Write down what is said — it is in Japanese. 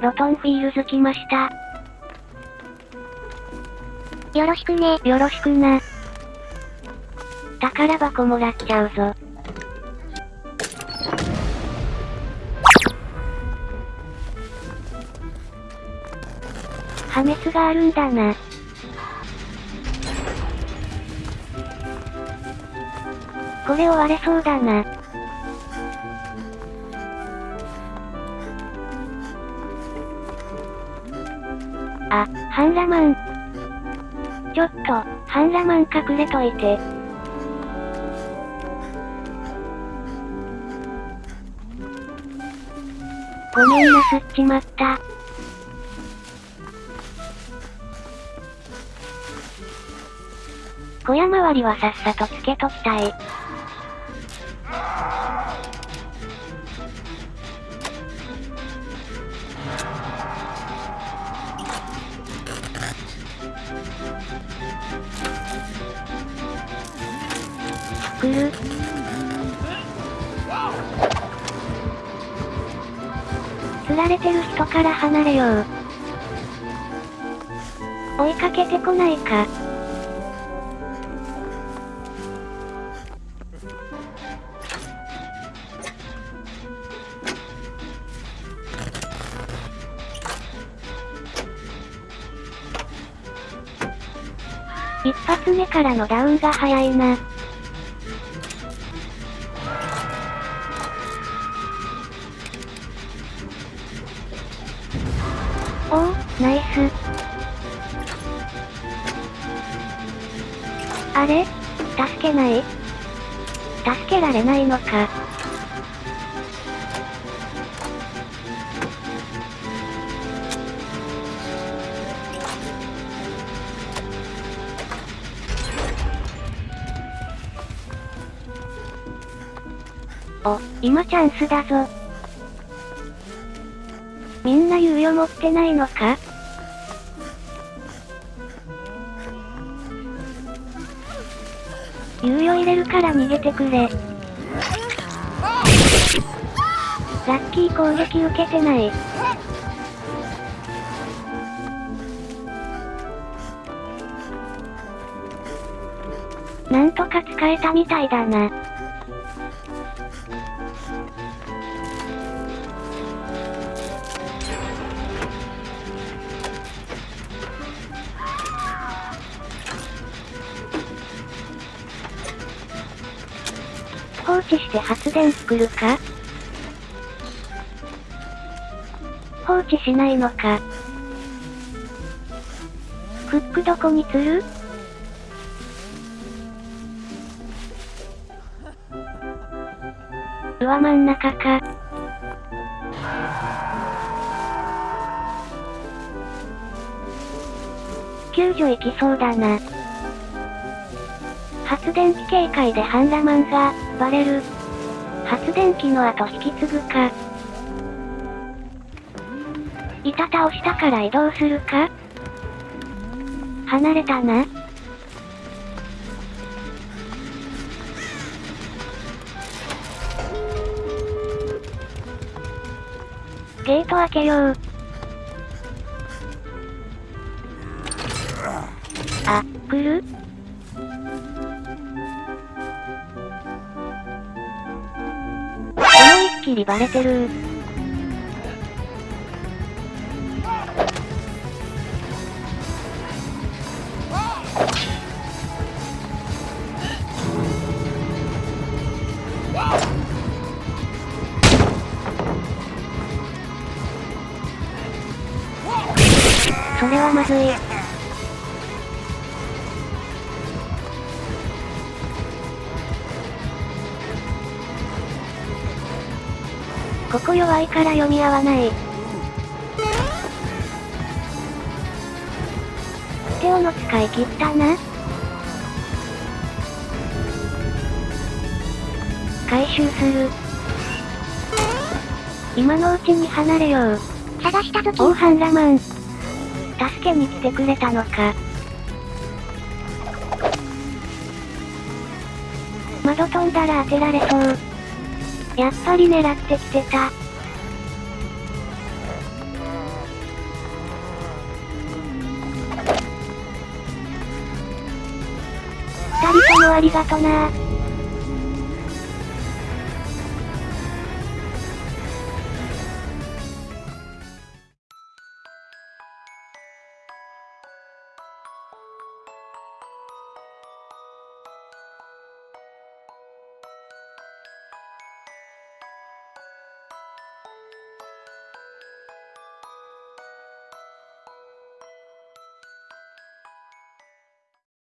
ロトンフィールズ来ました。よろしくね。よろしくな。宝箱もらっちゃうぞ。破滅があるんだな。これ終われそうだな。あ、ハンラマン。ちょっと、ハンラマン隠れといて。ごめんなすっちまった。小屋周りはさっさとつけときたい。来る釣られてる人から離れよう。追いかけてこないか。一発目からのダウンが早いな。おお、ナイス。あれ？助けない？助けられないのか。お、今チャンスだぞ。みんな猶予持ってないのか？猶予入れるから逃げてくれ。ラッキー攻撃受けてない。なんとか使えたみたいだな。置して発電作るか？放置しないのか？フックどこに釣る？上真ん中か。救助行きそうだな。発電機警戒でハンラマンが、バレる。発電機の後引き継ぐか。板倒したから移動するか離れたな。ゲート開けよう。あ、来る？いっきりバレてるそれはまずい。ここ弱いから読み合わない。手をの使い切ったな。回収する。今のうちに離れよう。探したとき、オーハンラマン。助けに来てくれたのか。窓飛んだら当てられそう。やっぱり狙ってきてた。二人ともありがとな